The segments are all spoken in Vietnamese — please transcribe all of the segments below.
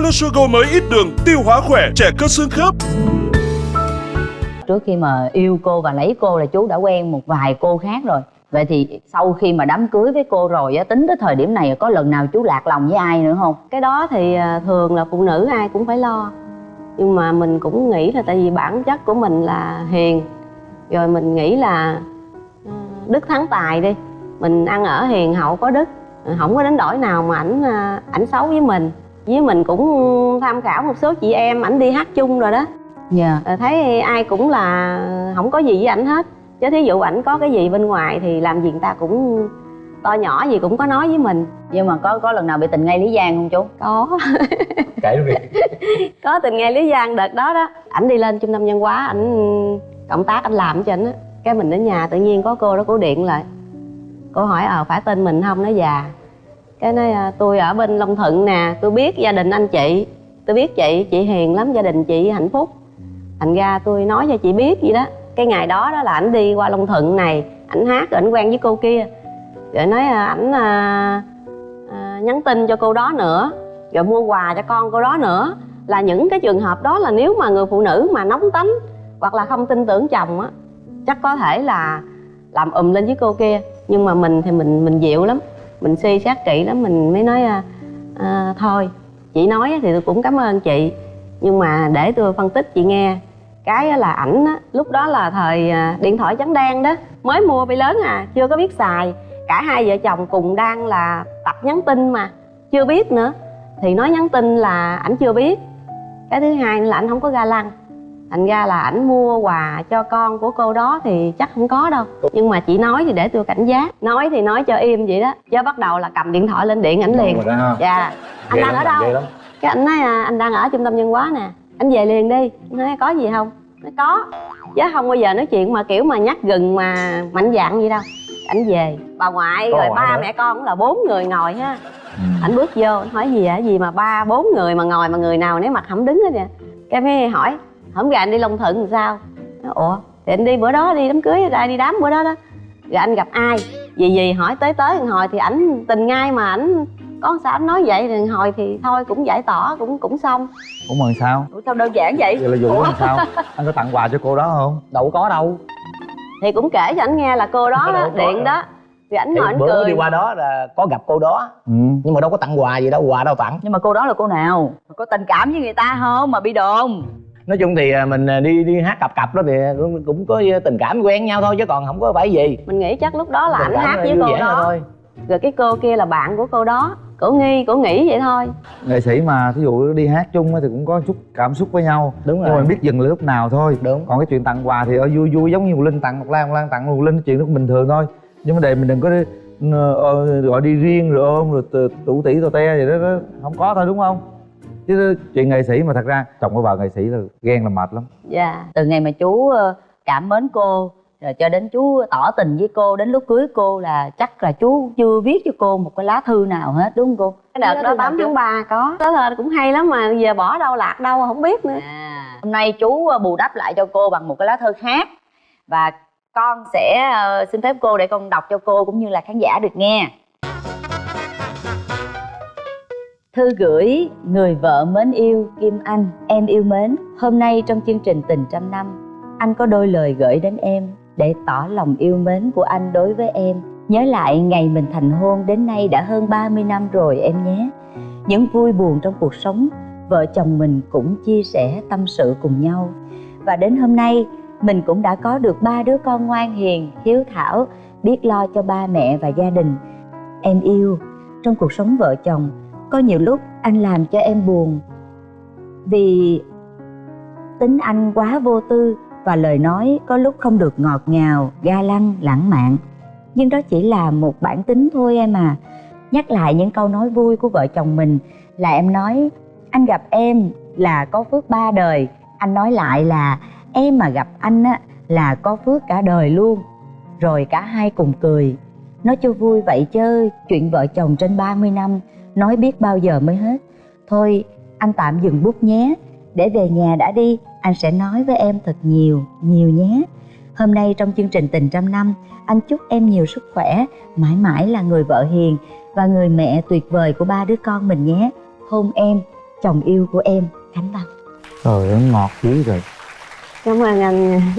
Alusugo mới ít đường, tiêu hóa khỏe, trẻ cơ xương khớp. trước khi mà yêu cô và lấy cô là chú đã quen một vài cô khác rồi. Vậy thì sau khi mà đám cưới với cô rồi á tính tới thời điểm này có lần nào chú lạc lòng với ai nữa không? Cái đó thì à, thường là phụ nữ ai cũng phải lo. Nhưng mà mình cũng nghĩ là tại vì bản chất của mình là hiền. Rồi mình nghĩ là à, đức thắng tài đi. Mình ăn ở hiền hậu có đức không có đánh đổi nào mà ảnh à, ảnh xấu với mình với mình cũng tham khảo một số chị em ảnh đi hát chung rồi đó. Dạ. Ờ, thấy ai cũng là không có gì với ảnh hết. Chứ thí dụ ảnh có cái gì bên ngoài thì làm gì người ta cũng to nhỏ gì cũng có nói với mình. Nhưng mà có có lần nào bị tình ngay lý giang không chú? Có. Kể luôn đi. Có tình nghe lý giang đợt đó đó. Ảnh đi lên trung tâm văn hóa ảnh cộng tác anh làm cho ảnh á. Cái mình đến nhà tự nhiên có cô đó cô điện lại. Cô hỏi ờ phải tên mình không? Nó già cái nói à, tôi ở bên long thuận nè tôi biết gia đình anh chị. Tôi biết chị chị hiền lắm gia đình chị hạnh phúc. Thành ra tôi nói cho chị biết gì đó. Cái ngày đó đó là ảnh đi qua long thuận này ảnh hát rồi ảnh quen với cô kia. Rồi nói à, ảnh à, à, nhắn tin cho cô đó nữa rồi mua quà cho con cô đó nữa. Là những cái trường hợp đó là nếu mà người phụ nữ mà nóng tính hoặc là không tin tưởng chồng á chắc có thể là làm ùm lên với cô kia. Nhưng mà mình thì mình mình dịu lắm mình suy xét kỹ lắm mình mới nói à, à, thôi chị nói thì tôi cũng cảm ơn chị nhưng mà để tôi phân tích chị nghe. Cái là ảnh á lúc đó là thời à, điện thoại trắng đen đó mới mua bị lớn à chưa có biết xài. Cả hai vợ chồng cùng đang là tập nhắn tin mà chưa biết nữa. Thì nói nhắn tin là ảnh chưa biết. Cái thứ hai là ảnh không có ga lăng thành ra là ảnh mua quà cho con của cô đó thì chắc không có đâu. Nhưng mà chị nói thì để tôi cảnh giác. Nói thì nói cho im vậy đó. Chứ bắt đầu là cầm điện thoại lên điện ảnh liền. dạ. Anh đang ở đâu? cái anh nói à, anh đang ở trung tâm văn hóa nè. Anh về liền đi. Nói có gì không? Nói có. Chứ không bao giờ nói chuyện mà kiểu mà nhắc gừng mà mạnh dạn vậy đâu. Ảnh về. Bà ngoại Có rồi ba mẹ con cũng là bốn người ngồi ha. Ừ. ảnh bước vô hỏi gì vậy? Gì mà ba bốn người mà ngồi mà người nào nấy mặt không đứng hết nè cái mới hỏi hôm gà anh đi long thuận làm sao? Nói, ủa thì anh đi bữa đó đi đám cưới ra đi đám bữa đó đó. Rồi anh gặp ai? Gì gì hỏi tới tới thằng hồi thì ảnh tình ngay mà ảnh có sao anh nói vậy? Thì hồi thì thôi cũng giải tỏa cũng cũng xong. Ủa mà sao? Ủa sao đơn giản vậy? Vậy là vụ làm sao? Anh có tặng quà cho cô đó không? Đâu có đâu. Thì cũng kể cho ảnh nghe là cô đó, đó điện đó. Thì ảnh ngồi ảnh bữa cười. đi qua đó là có gặp cô đó. Ừ. Nhưng mà đâu có tặng quà gì đâu quà đâu tặng. Nhưng mà cô đó là cô nào? Có tình cảm với người ta không? Mà bị đồn nói chung thì à, mình à, đi đi hát cặp cặp đó thì cũng, cũng có tình cảm quen nhau thôi chứ còn không có phải gì. Mình nghĩ chắc lúc đó là ảnh Tình cảm hát với cô đó. thôi. Rồi cái cô kia là bạn của cô đó. Cổ nghi cổ nghĩ vậy thôi. Nghệ sĩ mà thí dụ đi hát chung á thì cũng có chút cảm xúc với nhau. Đúng nhưng mà rồi. biết dừng lại lúc nào thôi. Đúng. Còn cái chuyện tặng quà thì ở vui vui giống như một linh tặng một lan một lan tặng một linh chuyện đó cũng bình thường thôi. Nhưng mà đề mình đừng có đi, ờ, ờ, gọi đi riêng rồi ôm rồi tụ- tủ tỉ tò te gì đó, đó. Không có thôi đúng không chứ chuyện nghệ sĩ mà thật ra chồng của vợ nghệ sĩ là ghen là mệt lắm. Dạ. Từ ngày mà chú ờ, cảm mến cô rồi cho đến chú tỏ tình với cô đến lúc cưới cô là chắc là chú chưa viết cho cô một cái lá thư nào hết đúng không cô? Cái đợt đó 8 tháng 3 có. Đó là cũng hay lắm mà giờ bỏ đâu lạc đâu không biết nữa. À, hôm nay chú ờ, bù đắp lại cho cô bằng một cái lá thư khác. Và con sẽ ờ, xin phép cô để con đọc cho cô cũng như là khán giả được nghe Thư gửi người vợ mến yêu Kim Anh Em yêu mến. Hôm nay trong chương trình Tình Trăm Năm Anh có đôi lời gửi đến em Để tỏ lòng yêu mến của anh đối với em. Nhớ lại ngày mình thành hôn đến nay đã hơn 30 năm rồi em nhé. Những vui buồn trong cuộc sống Vợ chồng mình cũng chia sẻ tâm sự cùng nhau. Và đến hôm nay mình cũng đã có được ba đứa con ngoan hiền, hiếu thảo Biết lo cho ba mẹ và gia đình. Em yêu, trong cuộc sống vợ chồng có nhiều lúc anh làm cho em buồn. Vì tính anh quá vô tư và lời nói có lúc không được ngọt ngào, ga lăng, lãng mạn. Nhưng đó chỉ là một bản tính thôi em à. Nhắc lại những câu nói vui của vợ chồng mình là em nói, anh gặp em là có phước ba đời. Anh nói lại là, em mà gặp anh á là có phước cả đời luôn. Rồi cả hai cùng cười. Nói cho vui vậy chứ chuyện vợ chồng trên 30 năm nói biết bao giờ mới hết. Thôi anh tạm dừng bút nhé. Để về nhà đã đi anh sẽ nói với em thật nhiều nhiều nhé. Hôm nay trong chương trình tình trăm năm anh chúc em nhiều sức khỏe mãi mãi là người vợ hiền và người mẹ tuyệt vời của ba đứa con mình nhé. Hôn em chồng yêu của em Khánh Văn. Trời ơi ngọt dữ rồi cảm ơn anh. Nha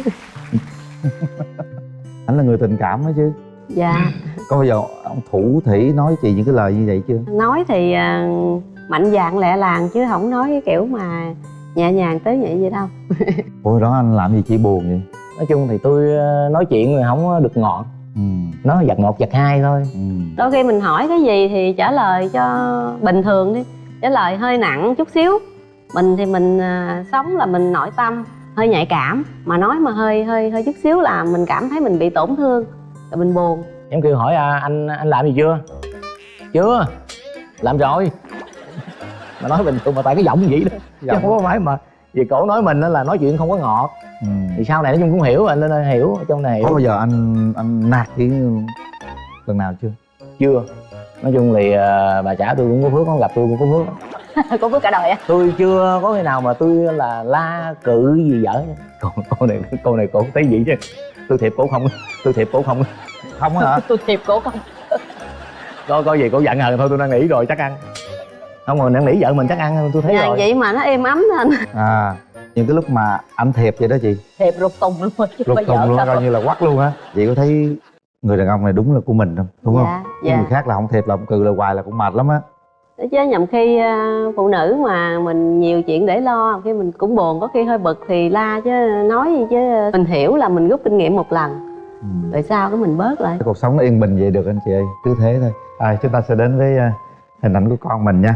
anh là người tình cảm đó chứ. Dạ có bao giờ ông thủ thủy nói chị những cái lời như vậy chưa? Nói thì à, mạnh dạn lẹ làng chứ không nói cái kiểu mà nhẹ nhàng tới vậy vậy đâu. Ủa đó anh làm gì chị buồn vậy? Nói chung thì tôi ờ, nói chuyện rồi không có được ngọt. Ừ. Nó giật một giật hai thôi. Ừ. Đôi khi mình hỏi cái gì thì trả lời cho bình thường đi. Trả lời hơi nặng chút xíu. Mình thì mình à, sống là mình nội tâm hơi nhạy cảm. Mà nói mà hơi hơi hơi chút xíu là mình cảm thấy mình bị tổn thương rồi mình buồn em kêu hỏi à, anh anh làm gì chưa? Chưa. Làm rồi. Mà nói bình thường mà tại cái giọng vậy đó. Chứ Giọng. không có phải mà vì cổ nói mình á là nói chuyện không có ngọt. Ừ. Thì sau này nói chung cũng hiểu anh nên hiểu ở trong này có bao giờ anh anh nạt chị lần nào chưa? Chưa. Nói chung thì ờ, bà xã tôi cũng có phước không gặp tôi cũng có phước. Có phước cả đời á? Tôi chưa có khi nào mà tôi là la cự gì dở nha. cô này cô này cổ thấy gì chứ. Tôi thiệp cổ không tôi thiệp cổ không không hả? Tôi thiệp cổ không có có gì cổ giận hờn thôi tôi đang nghĩ rồi chắc ăn. Không mà đang nghĩ vợ mình chắc ăn tôi thấy dạ rồi. vậy mà nó êm ấm lên à những cái lúc mà anh thiệp vậy đó chị. Thiệp rụt tùng luôn bây thùng giờ luôn coi như là quắc luôn á. Chị có thấy người đàn ông này đúng là của mình không? Đúng không? Dạ Cái dạ. người khác là không thiệp là không cừ là hoài là cũng mệt lắm á. Chứ nhầm khi à, phụ nữ mà mình nhiều chuyện để lo khi mình cũng buồn có khi hơi bực thì la chứ nói gì chứ. Mình hiểu là mình rút kinh nghiệm một lần ừ. rồi sau cái mình bớt lại? Cái cuộc sống nó yên bình vậy được anh chị ơi cứ thế thôi. À, chúng ta sẽ đến với à, hình ảnh của con mình nha.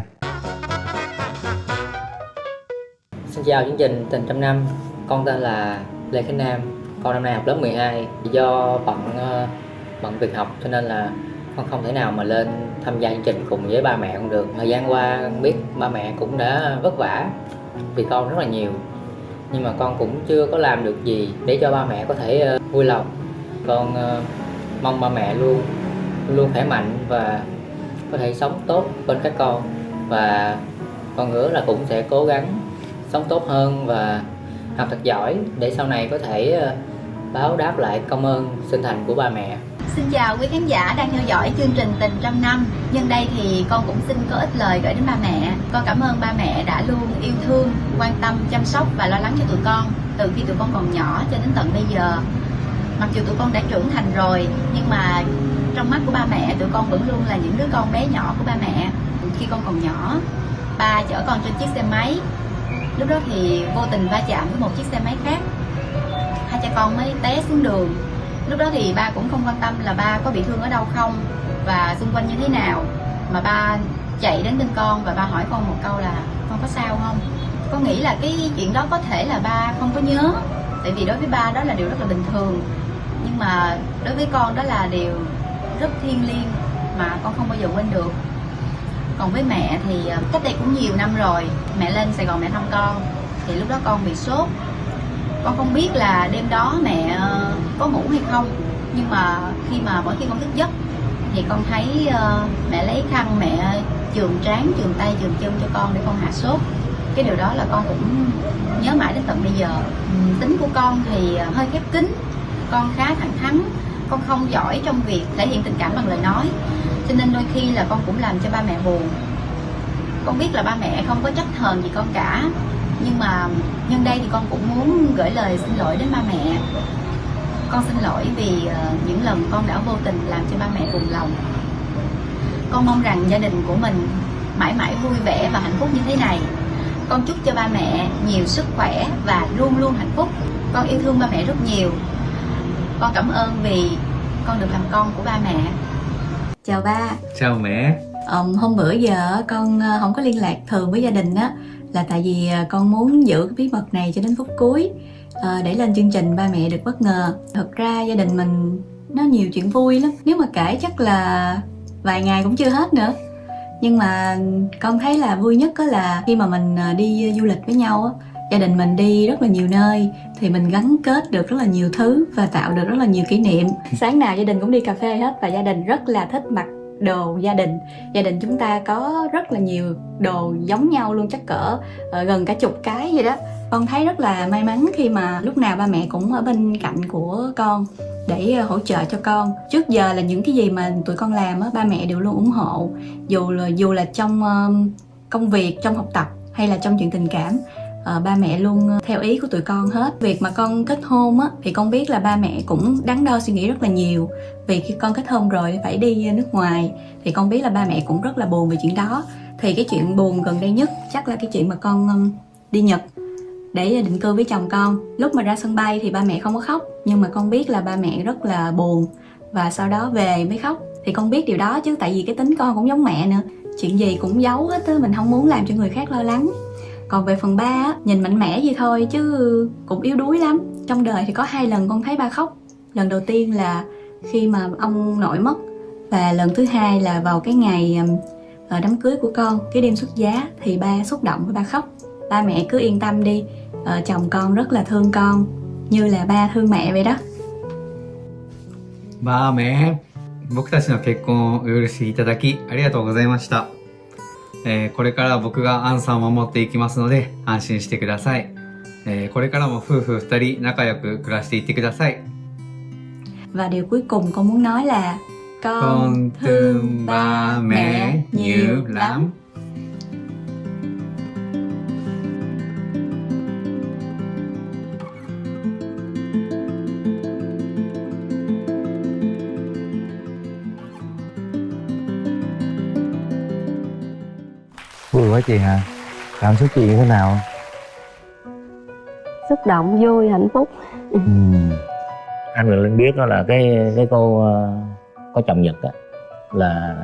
Xin chào chương trình Tình Trăm Năm. Con tên là Lê Khánh Nam. Con năm nay học lớp 12 Do bận ờ, bận việc học cho nên là con không thể nào mà lên tham gia chương trình cùng với ba mẹ con được. Thời gian qua con biết ba mẹ cũng đã vất vả vì con rất là nhiều. Nhưng mà con cũng chưa có làm được gì để cho ba mẹ có thể ờ, vui lòng con uh, mong ba mẹ luôn luôn khỏe mạnh và có thể sống tốt bên các con. Và con hứa là cũng sẽ cố gắng sống tốt hơn và học thật giỏi để sau này có thể ờ, báo đáp lại công ơn sinh thành của ba mẹ. Xin chào quý khán giả đang theo dõi chương trình Tình Trăm Năm. Nhân đây thì con cũng xin có ít lời gửi đến ba mẹ. Con cảm ơn ba mẹ đã luôn yêu thương, quan tâm, chăm sóc và lo lắng cho tụi con Từ khi tụi con còn nhỏ cho đến tận bây giờ. Mặc dù tụi con đã trưởng thành rồi, Nhưng mà trong mắt của ba mẹ, tụi con vẫn luôn là những đứa con bé nhỏ của ba mẹ. Khi con còn nhỏ, Ba chở con trên chiếc xe máy. Lúc đó thì vô tình va chạm với một chiếc xe máy khác. Hai cha con mới té xuống đường. Lúc đó thì ba cũng không quan tâm là ba có bị thương ở đâu không và xung quanh như thế nào. Mà ba chạy đến bên con và ba hỏi con một câu là, con có sao không? Con nghĩ là cái chuyện đó có thể là ba không có nhớ. Tại vì đối với ba đó là điều rất là bình thường nhưng mà đối với con đó là điều rất thiêng liêng mà con không bao giờ quên được. Còn với mẹ thì ờ, cách đây cũng nhiều năm rồi, mẹ lên sài gòn mẹ thăm con, thì lúc đó con bị sốt. Con không biết là đêm đó mẹ ờ, có ngủ hay không, nhưng mà khi mà mỗi khi con thức giấc thì con thấy ờ, mẹ lấy khăn mẹ trường trán trường tay trường chân cho con để con hạ sốt. Cái điều đó là con cũng nhớ mãi đến tận bây giờ. Tính của con thì hơi khép kín con khá thẳng thắn, con không giỏi trong việc thể hiện tình cảm bằng lời nói. Cho nên đôi khi là con cũng làm cho ba mẹ buồn. Con biết là ba mẹ không có trách hờn gì con cả, nhưng mà nhân đây thì con cũng muốn gửi lời xin lỗi đến ba mẹ. Con xin lỗi vì ờ, những lần con đã vô tình làm cho ba mẹ buồn lòng. Con mong rằng gia đình của mình mãi mãi vui vẻ và hạnh phúc như thế này. Con chúc cho ba mẹ nhiều sức khỏe và luôn luôn hạnh phúc. Con yêu thương ba mẹ rất nhiều con cảm ơn vì con được làm con của ba mẹ Chào ba, Chào mẹ Ờm, hôm bữa giờ con ờ, không có liên lạc thường với gia đình á là tại vì ờ, con muốn giữ cái bí mật này cho đến phút cuối ờ, để lên chương trình ba mẹ được bất ngờ. Thật ra gia đình mình nó nhiều chuyện vui lắm, nếu mà kể chắc là vài ngày cũng chưa hết nữa. Nhưng mà con thấy là vui nhất đó là khi mà mình đi du lịch với nhau á, gia đình mình đi rất là nhiều nơi thì mình gắn kết được rất là nhiều thứ và tạo được rất là nhiều kỷ niệm. Sáng nào gia đình cũng đi cà phê hết và gia đình rất là thích mặc đồ gia đình. Gia đình chúng ta có rất là nhiều đồ giống nhau luôn chắc cỡ ờ, gần cả chục cái vậy đó. Con thấy rất là may mắn khi mà lúc nào ba mẹ cũng ở bên cạnh của con để ờ, hỗ trợ cho con. Trước giờ là những cái gì mà tụi con làm á ba mẹ đều luôn ủng hộ. Dù là dù là trong công việc trong học tập hay là trong chuyện tình cảm Ờ, ba mẹ luôn ờ, theo ý của tụi con hết. Việc mà con kết hôn á, thì con biết là ba mẹ cũng đắn đo suy nghĩ rất là nhiều. Vì khi con kết hôn rồi phải đi ờ, nước ngoài, thì con biết là ba mẹ cũng rất là buồn về chuyện đó. Thì cái chuyện buồn gần đây nhất chắc là cái chuyện mà con đi nhật để định cư với chồng con. Lúc mà ra sân bay thì ba mẹ không có khóc, nhưng mà con biết là ba mẹ rất là buồn. Và sau đó về mới khóc. Thì con biết điều đó chứ, tại vì cái tính con cũng giống mẹ nữa. Chuyện gì cũng giấu hết á, mình không muốn làm cho người khác lo lắng còn về phần ba á nhìn mạnh mẽ vậy thôi chứ cũng yếu đuối lắm trong đời thì có hai lần con thấy ba khóc lần đầu tiên là khi mà ông nội mất và lần thứ hai là vào cái ngày ừm, ờ, đám cưới của con cái đêm xuất giá thì ba xúc động với ba khóc ba mẹ cứ yên tâm đi ờ, chồng con rất là thương con như là ba thương mẹ vậy đó バーメン僕たちの結婚をお許しいただきありがとうございました、 えーこれから僕がアンさんを守っていきますので安心してください、えーこれからも夫婦二人仲良く暮らしていってください。Và điều cuối cùng con muốn nói là con, con thương ba mẹ nhiều lắm. Quá chị hả? Cảm xúc chị như thế nào? Xúc động vui hạnh phúc. Ừ. anh là linh biết đó là cái cái cô ờ, có chồng nhật á là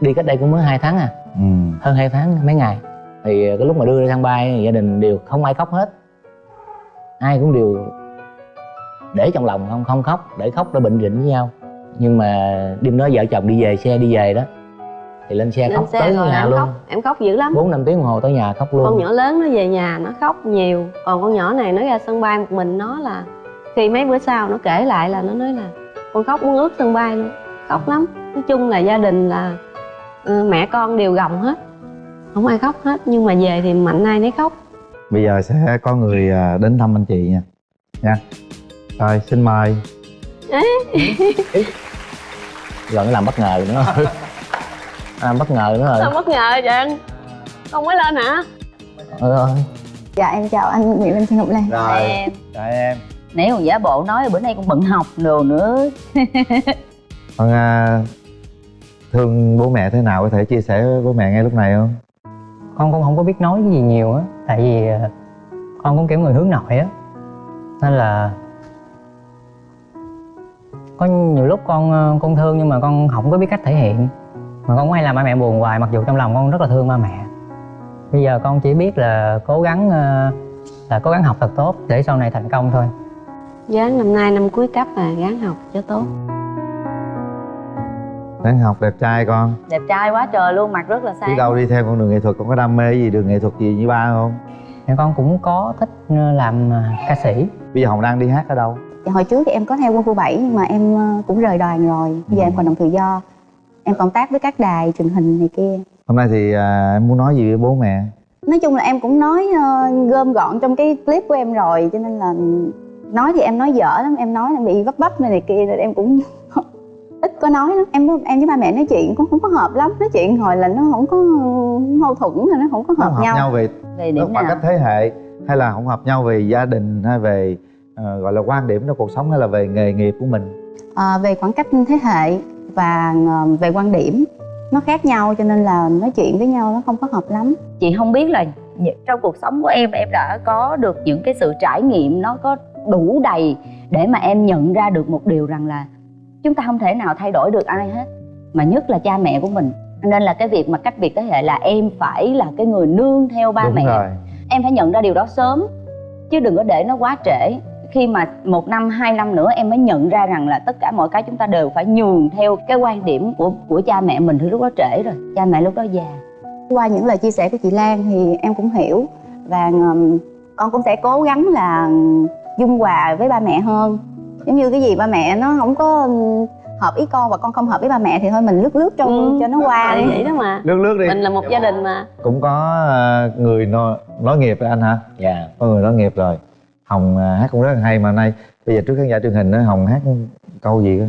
đi cách đây cũng mới hai tháng à. Ừ. Hơn hai tháng mấy ngày. Thì cái lúc mà đưa ra sân bay gia đình đều không ai khóc hết. Ai cũng đều để trong lòng không không khóc để khóc để bệnh rịnh với nhau. Nhưng mà đêm đó vợ chồng đi về xe đi về đó thì lên xe lên khóc xe tới nhà em luôn. khóc em khóc dữ lắm. Bốn năm tiếng đồng hồ tới nhà khóc luôn. Con nhỏ lớn nó về nhà nó khóc nhiều. Còn con nhỏ này nó ra sân bay một mình nó là khi mấy bữa sau nó kể lại là nó nói là con khóc muốn ướt sân bay luôn. Khóc lắm. Nói chung là gia đình là ừ, mẹ con đều gồng hết. Không ai khóc hết nhưng mà về thì mạnh ai nấy khóc. Bây giờ sẽ có người à, đến thăm anh chị nha. Nha. Rồi xin mời. Rồi nó làm bất ngờ nữa làm bất ngờ nữa sao rồi bất ngờ vậy anh? Con mới lên hả? Ừ, ừ. Dạ em chào anh Nguyễn Linh Trân Ngọc Lan rồi em. Chào em. Nãy còn giả bộ nói bữa nay con bận học đồ nữa. Con à, thương bố mẹ thế nào có thể chia sẻ với bố mẹ ngay lúc này không? Con cũng không có biết nói cái gì nhiều á. Tại vì ờ, con cũng kiểu người hướng nội á. Nên là có nhiều lúc con ờ, con thương nhưng mà con không có biết cách thể hiện mà con cũng hay làm ba mẹ buồn hoài mặc dù trong lòng con rất là thương ba mẹ. Bây giờ con chỉ biết là cố gắng ờ, là cố gắng học thật tốt để sau này thành công thôi. Giáng năm nay năm cuối cấp à gắng học cho tốt. Đang học đẹp trai con. Đẹp trai quá trời luôn mặt rất là đi sáng đâu đi theo con đường nghệ thuật con có đam mê gì đường nghệ thuật gì như ba không? Thì con cũng có thích ờ, làm ờ, ca sĩ. Bây giờ hồng đang đi hát ở đâu? Dạ, Hồi trước thì em có theo quân khu 7 nhưng mà em cũng rời đoàn rồi. Bây giờ em còn làm tự do Em cộng tác với các đài truyền hình này kia. Hôm nay thì à, em muốn nói gì với bố mẹ? Nói chung là em cũng nói ờ, gom gọn trong cái clip của em rồi Cho nên là nói thì em nói dở lắm Em nói là bị vấp vấp này, này kia rồi em cũng ít có nói lắm. Em em với ba mẹ nói chuyện cũng không có hợp lắm nói chuyện hồi là nó không có mâu thuẫn rồi nó không có hợp, không hợp nhau, nhau về về điểm khoảng nào? cách thế hệ hay là không hợp nhau về gia đình hay về ờ, gọi là quan điểm trong cuộc sống hay là về nghề nghiệp của mình? Ờ, về khoảng cách thế hệ và ờ, về quan điểm nó khác nhau cho nên là nói chuyện với nhau nó không có hợp lắm. Chị không biết là trong cuộc sống của em em đã có được những cái sự trải nghiệm nó có đủ đầy để mà em nhận ra được một điều rằng là chúng ta không thể nào thay đổi được ai hết mà nhất là cha mẹ của mình. Nên là cái việc mà cách biệt thế hệ là em phải là cái người nương theo ba đúng mẹ. rồi. Em phải nhận ra điều đó sớm chứ đừng có để nó quá trễ khi mà một năm hai năm nữa em mới nhận ra rằng là tất cả mọi cái chúng ta đều phải nhường theo cái quan điểm của của cha mẹ mình thì lúc đó trễ rồi. Cha mẹ lúc đó già. Qua những lời chia sẻ của chị Lan thì em cũng hiểu và con cũng sẽ cố gắng là dung hòa với ba mẹ hơn. Giống như cái gì ba mẹ nó không có hợp ý con và con không hợp với ba mẹ thì thôi mình lướt lướt cho Ừ. cho nó qua. đi vậy đó mà. Lướt lướt đi. Mình là một gia đình mà. Cũng có ờ, người nói, nói nghiệp với anh hả? Dạ. Có người nói nghiệp rồi hồng à, hát cũng rất là hay mà nay, bây giờ trước khán giả truyền hình đó hồng hát câu gì cơ?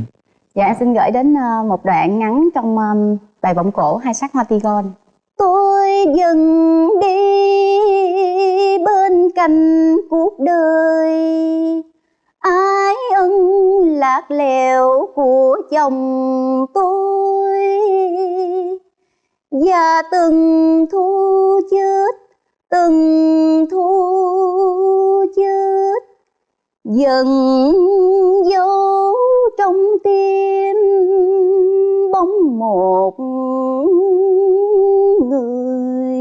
Dạ em xin gửi đến à, một đoạn ngắn trong à, bài vọng cổ hai sắc hoa tigon. Tôi dần đi bên cạnh cuộc đời. Ái ân lạc lẽo của chồng tôi. Và từng thu chết từng thu chết dần dấu trong tim bóng một người.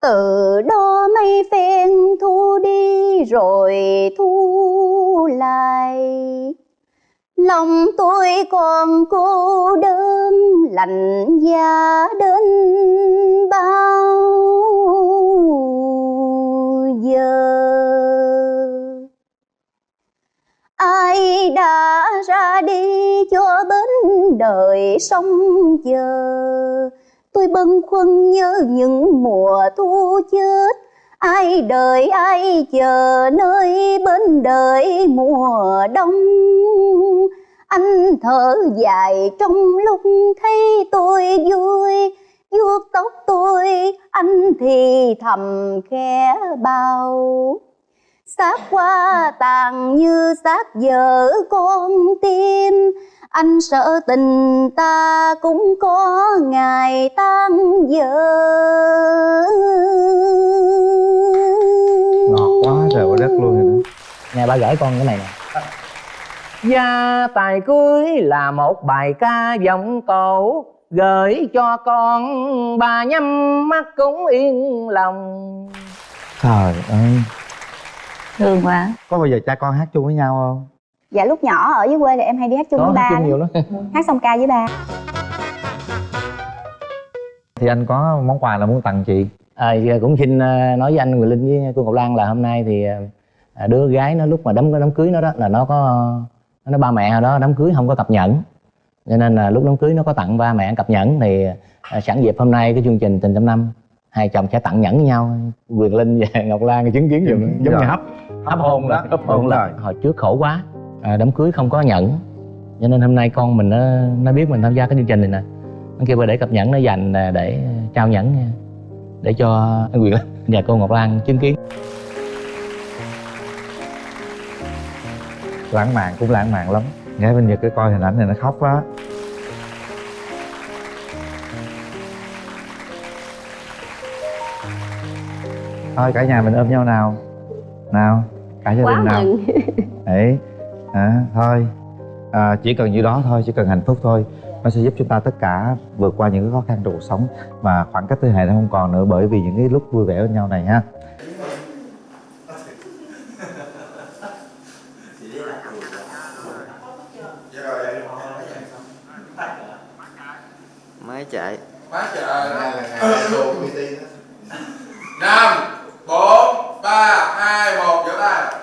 Từ đó mây phen thu đi rồi thu lại, lòng tôi còn cô đơn lạnh giá đến bao giờ? Ai đã ra đi cho bến đời sông chờ? Tôi bâng khuâng nhớ những mùa thu chết. Ai đợi, ai chờ nơi bên đời mùa đông? Anh thở dài trong lúc thấy tôi vui, vuốt tóc tôi, anh thì thầm khẽ bao xác qua tàn như xác vợ con tim, anh sợ tình ta cũng có ngày tan vỡ. Ngọt quá trời quá đất luôn rồi đó. Nè ba gửi con cái này nè. Gia tài cưới là một bài ca giọng cổ Gửi cho con bà nhắm mắt cũng yên lòng. Trời ơi. Thương quá. Có bao giờ cha con hát chung với nhau không? Dạ lúc nhỏ ở dưới quê thì em hay đi hát chung Có với hát ba chung nhiều lắm. Hát song ca với ba. Thì anh có món quà là muốn tặng chị? À, cũng xin ờ, nói với anh Quyền Linh với cô Ngọc Lan là hôm nay thì ờ, đứa gái nó lúc mà đám đám cưới nó đó là nó có nó ba mẹ hồi đó đám cưới không có cặp nhẫn cho nên là lúc đám cưới nó có tặng ba mẹ cặp nhẫn thì ờ, sẵn dịp hôm nay cái chương trình tình trăm năm hai chồng sẽ tặng nhẫn với nhau. Quyền Linh và Ngọc Lan chứng kiến giùm. Giống Rồi. như hấp hấp hôn đó. hấp hôn rồi. hồi trước khổ quá à, đám cưới không có nhẫn. Cho nên hôm nay con mình nó nó biết mình tham gia cái chương trình này nè. Nó kêu ba để cặp nhẫn nó dành à, để trao nhẫn nha để cho anh Quyền Linh và cô Ngọc Lan chứng kiến lãng mạn cũng lãng mạn lắm. Nghe bên nhật cái coi hình ảnh này nó khóc quá. Thôi cả nhà mình ôm nhau nào. Nào cả gia đình nào. đấy. À, thôi. À, chỉ cần như đó thôi chỉ cần hạnh phúc thôi. Nó sẽ giúp chúng ta tất cả vượt qua những cái khó khăn trong cuộc sống. Và khoảng cách thế hệ nó không còn nữa bởi vì những cái lúc vui vẻ bên nhau này ha máy chạy quá trời năm bốn ba hai một vỗ tay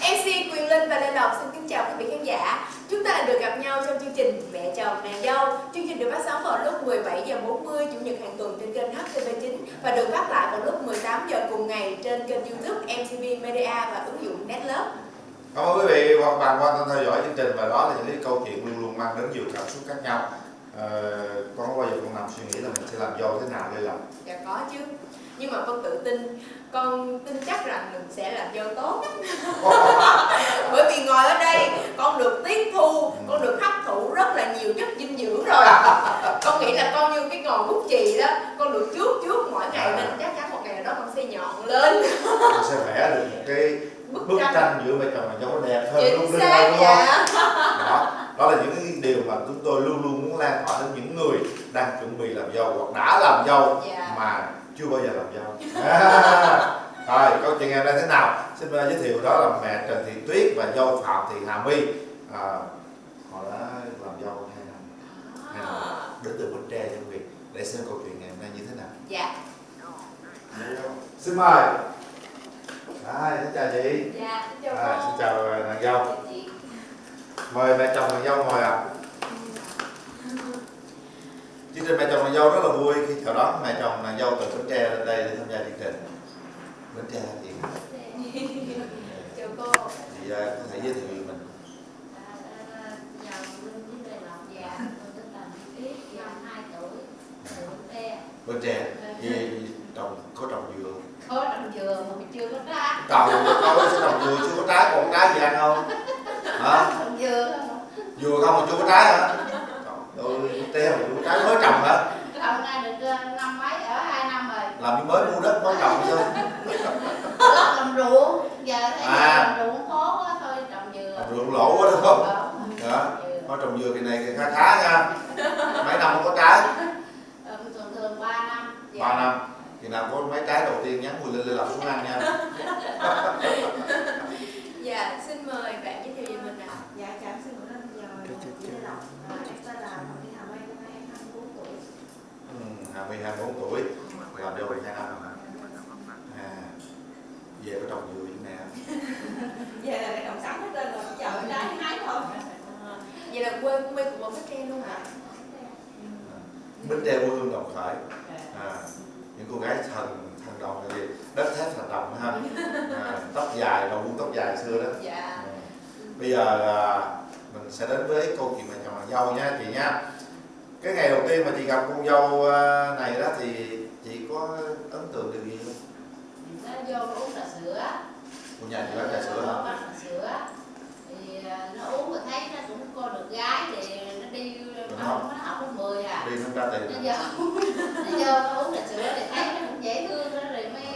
MC Quyền Linh và Lê Lộc xin kính chào quý vị khán giả. Chúng ta lại được gặp nhau trong chương trình Mẹ chồng nàng dâu. Chương trình được phát sóng vào lúc 17 giờ 40 chủ nhật hàng tuần trên kênh HTV9 và được phát lại vào lúc 18 giờ cùng ngày trên kênh YouTube MTV Media và ứng dụng Netlove. Cảm ơn quý vị và các bạn quan tâm theo dõi chương trình và đó là những câu chuyện luôn luôn mang đến nhiều cảm xúc khác nhau. Ờ, con có bao giờ con nằm suy nghĩ là mình sẽ làm dâu thế nào đây là Dạ có chứ. Nhưng mà con tự tin, con tin chắc rằng mình sẽ làm dâu tốt. Bởi vì ngồi ở đây, con được tiếp thu, con được hấp thụ rất là nhiều chất dinh dưỡng rồi. con nghĩ là con như cái ngọn bút chì đó, con được trước trước mỗi ngày nên chắc chắn một ngày nào đó con sẽ nhọn lên. con sẽ vẽ được một cái Bức bức tranh. tranh giữa mẹ chồng và dâu nó đẹp hơn Chính xác, đây đúng không? dạ. Đó, đó là những cái điều mà chúng tôi luôn luôn muốn lan tỏa đến những người đang chuẩn bị làm dâu hoặc đã làm dâu Dạ. mà chưa bao giờ làm dâu. À, rồi câu chuyện ngày hôm nay thế nào? Xin giới thiệu đó là mẹ Trần Thị Tuyết và dâu Phạm Thị Hà My. À, họ đã làm dâu hai năm, hai năm đến từ Bến Tre cho vị để xem câu chuyện ngày hôm nay như thế nào. Dạ. Xin mời. Rồi, xin chào chị. Dạ, chào Rồi, cô. xin chào nàng dâu mời mẹ chồng và dâu ngồi ạ. À. chương trình mẹ chồng và dâu rất là vui khi chào đón mẹ chồng và dâu từ bến tre lên đây để tham gia chương trình. Bến tre thì chào cô. Thì uh, có thể giới thiệu mình. Bến tre thì trồng có trồng dừa có trồng dừa mà mình chưa có trái. Trồng có trồng dừa chưa có trái còn trái gì ăn không? Hả? Dừa dừa không mà chưa có trái hả? Rồi te mà chưa trái mới trồng hả? Trồng ra được ờ, năm mấy ở hai năm rồi. Làm như mới mua đất mới trồng chứ. Làm ruộng giờ thấy À. làm ruộng khó quá thôi trồng dừa. Trồng dừa lỗ quá đúng không? Đó. đó có trồng dừa kỳ này thì khá khá nha. Mấy năm không có trái. Ờ, thường thường 3 năm. Dạ. ba năm. Kỳ nào có mấy trái đầu tiên nhắn mùi lên lên làm xuống ăn nha dạ xin mời bạn giới thiệu về mình ạ Dạ, chào em xin mượn lên giờ chị Lê Lộc à, Em tên là Phạm Thị Hà Mai, năm nay em 24 tuổi ừ, 20 24 tuổi. Làm đâu hai năm rồi à, về có trồng dừa như nè Về là cái trồng sẵn hết trơn rồi, giờ ở đây hái thôi. À, vậy là quê của một cái tre luôn hả? Bến tre quê hương đồng khởi. À, những cô gái thần thần đồng là gì? Đất thép thần đồng ha. À, tóc dài đầu buông tóc dài xưa đó. Dạ. Bây giờ à, mình sẽ đến với câu chuyện mẹ chồng dâu nha chị nha cái ngày đầu tiên mà chị gặp cô dâu à, này đó thì chị có ấn tượng điều gì không? Nó vô nó uống trà sữa. Cô nhà chị bán trà sữa hả? Bán trà sữa. Thì ờ, nó uống rồi thấy nó cũng cô được gái thì nó đi nó học. nó học lớp 10 à. Đi nó ra nó tiền vô nó vô nó uống trà sữa thì thấy nó cũng dễ thương đó rồi mới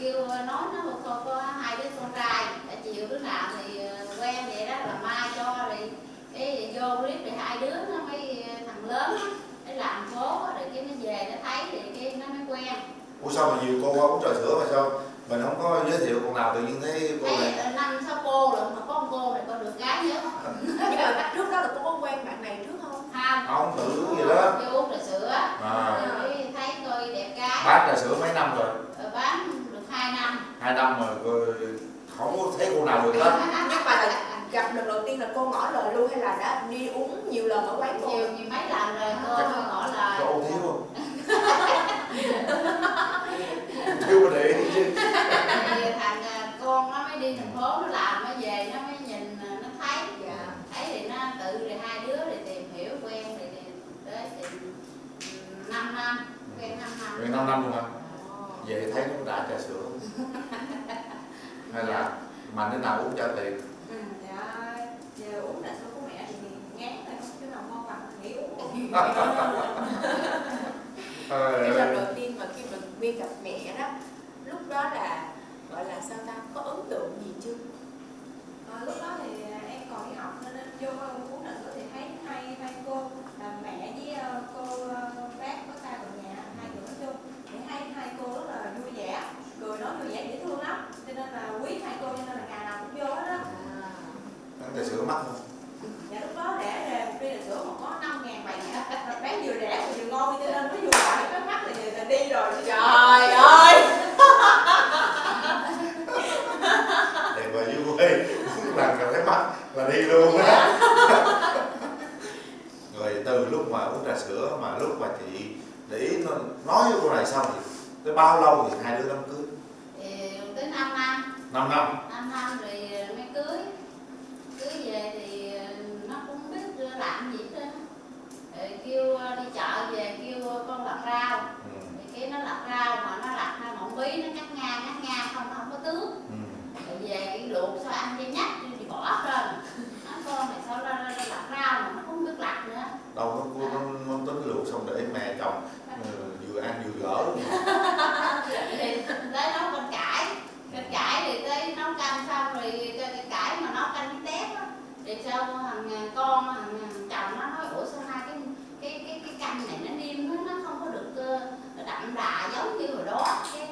kêu nói nó một con có hai đứa con trai đã chiều đứa nào thì ờ, quen vậy đó là mai cho rồi cái vô clip thì hai đứa nó mới ờ, thằng lớn nó làm phố á, rồi cái nó về nó thấy thì cái nó mới quen. Ủa sao mà nhiều cô qua uống trà sữa mà sao? Mình không có giới thiệu con nào tự nhiên thấy cô thấy này. ờ, năm sáu cô rồi mà có một cô này con được gái nhớ mà trước đó là cô có quen bạn này trước không? Không. Không tự gì đó. vô uống trà sữa. À, rồi thấy tôi đẹp gái. Bán trà sữa mấy năm rồi? Rồi bán được hai năm. Hai năm rồi không có thấy cô nào được hết. Nhưng mà là gặp lần đầu tiên là cô ngỏ lời luôn hay là đã đi uống nhiều lần ở quán cô? Nhiều nhiều mấy lần rồi cô Chắc- ngỏ lời. có ô thiếu không thiếu mà để chứ. Thì thằng à, con nó mới đi thành phố nó làm nó về nó mới nhìn à, nó thấy. Dạ. Thấy thì nó tự rồi hai đứa thì tìm hiểu quen thì tới thì 5 năm quen 5 năm. Quen năm năm luôn hả? về thấy nó cũng đã trà sữa. Hay là mà đứa nào uống trả tiền Ừ, dạ, giờ uống trà sữa của mẹ thì ngán rồi, không cái nào ngon bằng nghỉ uống Trời cái lần đầu tiên mà khi mà Nguyên gặp mẹ đó lúc đó là gọi là sao ta có ấn tượng gì chưa? Ờ, lúc đó thì à, em còn đi học nên vô uống trà sữa thì thấy hai hai cô là mẹ với ờ, cô ờ, bác có ta ở nhà hai người nói chung thì hai hai cô rất là vui vẻ cười nói vui vẻ dễ thương lắm cho nên là quý hai cô cho nên là ngày nào cũng vô hết á. Uống trà sữa mắc không dạ lúc đó rẻ rề một ly trà sữa mà có năm ngàn bảy ngàn bán vừa rẻ mà vừa ngon cho nên mới vừa gọi cái mắt là, là đi rồi trời ơi. Để mà vui uống lần cảm thấy mắc là đi luôn á. Rồi từ lúc mà uống trà sữa mà lúc mà chị để ý nó nói với cô này xong thì tới bao lâu thì hai đứa đám cưới? Thì tới 5 năm. 5 năm phí nó cắt ngang cắt ngang không nó không có tướng. ừ. rồi về cái luộc sao ăn đi nhắc đi thì bỏ rồi nó con này sao ra ra lặt rau mà nó không biết lặt nữa. Đâu nó cô nó mong tính luộc xong để mẹ chồng ờ, vừa ăn vừa gỡ thì tới nấu con cải con cải thì tới nấu canh xong rồi cái cải mà nấu canh tép á. Thì sao thằng ờ, con thằng ờ, chồng nó nói ủa sao hai cái cái cái cái canh này nó niêm nó không có được đậm đà giống như hồi đó. Cái